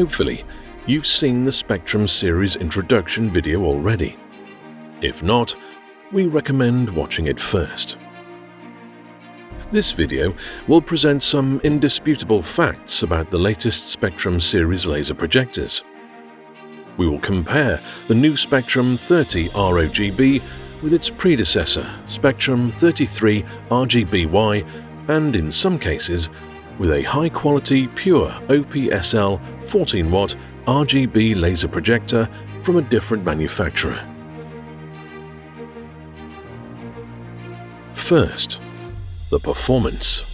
Hopefully, you've seen the Spectrum series introduction video already. If not, we recommend watching it first. This video will present some indisputable facts about the latest Spectrum series laser projectors. We will compare the new Spectrum 30 ROGB with its predecessor, Spectrum 33 RGBY, and in some cases, with a high-quality pure OPSL 14-watt RGB laser projector from a different manufacturer. First, the performance.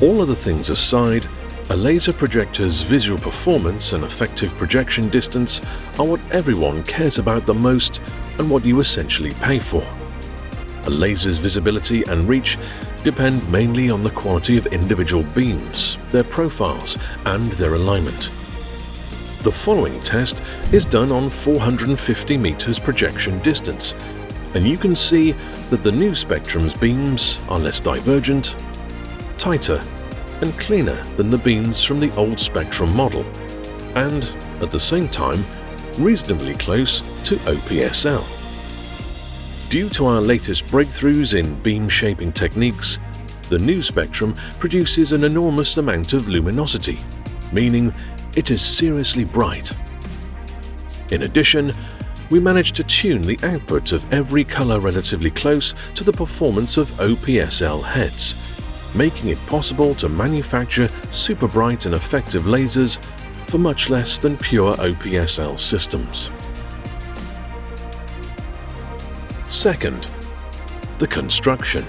All other things aside, a laser projector's visual performance and effective projection distance are what everyone cares about the most and what you essentially pay for. A laser's visibility and reach depend mainly on the quality of individual beams, their profiles, and their alignment. The following test is done on 450 meters projection distance and you can see that the new Spectrum's beams are less divergent, tighter and cleaner than the beams from the old Spectrum model, and, at the same time, reasonably close to OPSL. Due to our latest breakthroughs in beam shaping techniques, the new Spectrum produces an enormous amount of luminosity, meaning it is seriously bright. In addition, we managed to tune the output of every color relatively close to the performance of OPSL heads, making it possible to manufacture super bright and effective lasers for much less than pure OPSL systems. Second, the construction.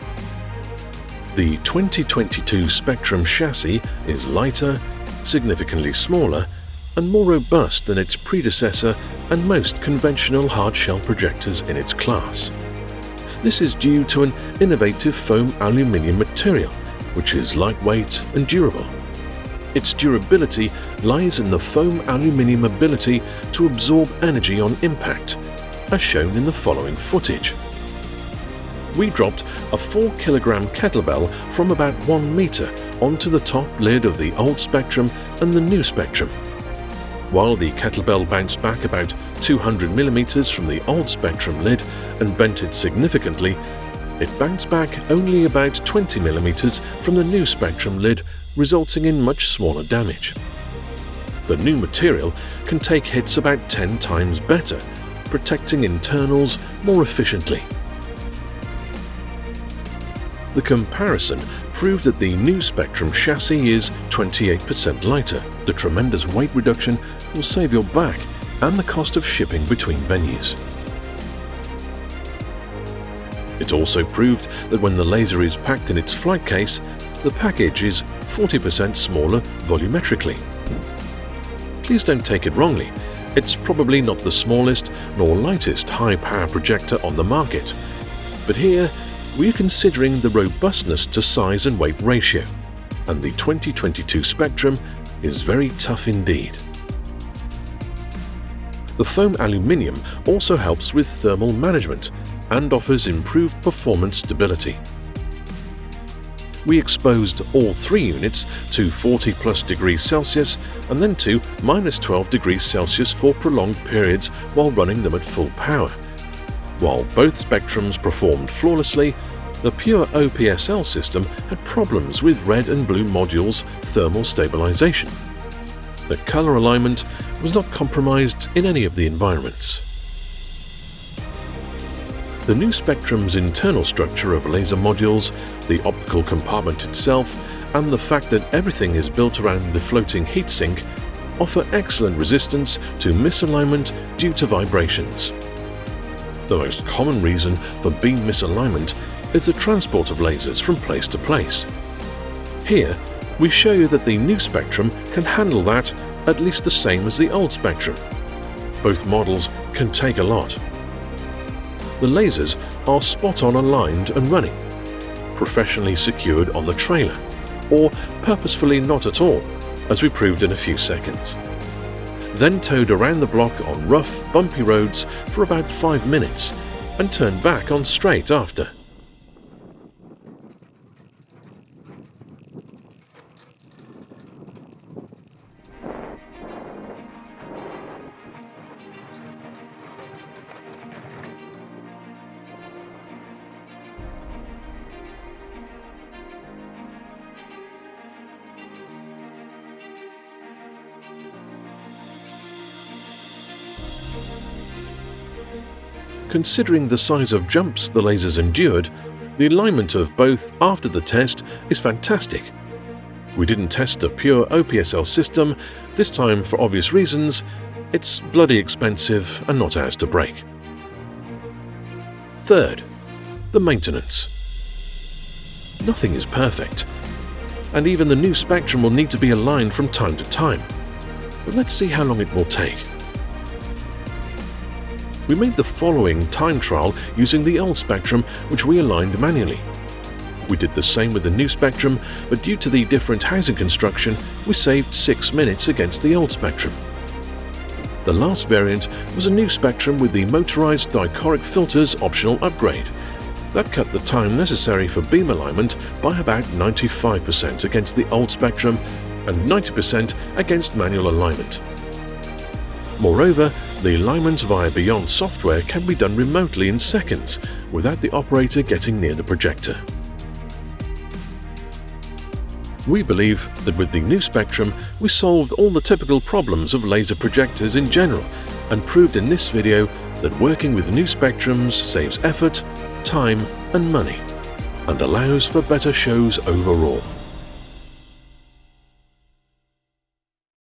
The 2022 Spectrum chassis is lighter, significantly smaller, and more robust than its predecessor and most conventional hard-shell projectors in its class. This is due to an innovative foam aluminium material, which is lightweight and durable. Its durability lies in the foam aluminium ability to absorb energy on impact, as shown in the following footage. We dropped a 4 kg kettlebell from about 1 meter onto the top lid of the old Spectrum and the new Spectrum while the kettlebell bounced back about 200mm from the old Spectrum lid and bent it significantly, it bounced back only about 20mm from the new Spectrum lid, resulting in much smaller damage. The new material can take hits about 10 times better, protecting internals more efficiently. The comparison proved that the new Spectrum chassis is 28% lighter. The tremendous weight reduction will save your back and the cost of shipping between venues. It also proved that when the laser is packed in its flight case, the package is 40% smaller volumetrically. Please don't take it wrongly, it's probably not the smallest nor lightest high-power projector on the market, but here we're considering the robustness to size and weight ratio, and the 2022 Spectrum is very tough indeed. The foam aluminium also helps with thermal management and offers improved performance stability. We exposed all three units to 40 plus degrees Celsius and then to minus 12 degrees Celsius for prolonged periods while running them at full power. While both spectrums performed flawlessly, the pure OPSL system had problems with red and blue modules' thermal stabilization. The color alignment was not compromised in any of the environments. The new Spectrum's internal structure of laser modules, the optical compartment itself, and the fact that everything is built around the floating heatsink offer excellent resistance to misalignment due to vibrations. The most common reason for beam misalignment is the transport of lasers from place to place. Here, we show you that the new Spectrum can handle that at least the same as the old Spectrum. Both models can take a lot. The lasers are spot-on aligned and running, professionally secured on the trailer, or purposefully not at all, as we proved in a few seconds. Then towed around the block on rough, bumpy roads for about 5 minutes and turned back on straight after. Considering the size of jumps the lasers endured, the alignment of both after the test is fantastic. We didn't test a pure OPSL system, this time for obvious reasons, it's bloody expensive and not ours to break. Third, the maintenance. Nothing is perfect, and even the new spectrum will need to be aligned from time to time. But let's see how long it will take. We made the following time trial using the old spectrum which we aligned manually. We did the same with the new spectrum, but due to the different housing construction, we saved 6 minutes against the old spectrum. The last variant was a new spectrum with the motorized dichroic filters optional upgrade. That cut the time necessary for beam alignment by about 95% against the old spectrum and 90% against manual alignment. Moreover, the alignment via Beyond software can be done remotely in seconds without the operator getting near the projector. We believe that with the new Spectrum, we solved all the typical problems of laser projectors in general and proved in this video that working with new Spectrums saves effort, time and money and allows for better shows overall.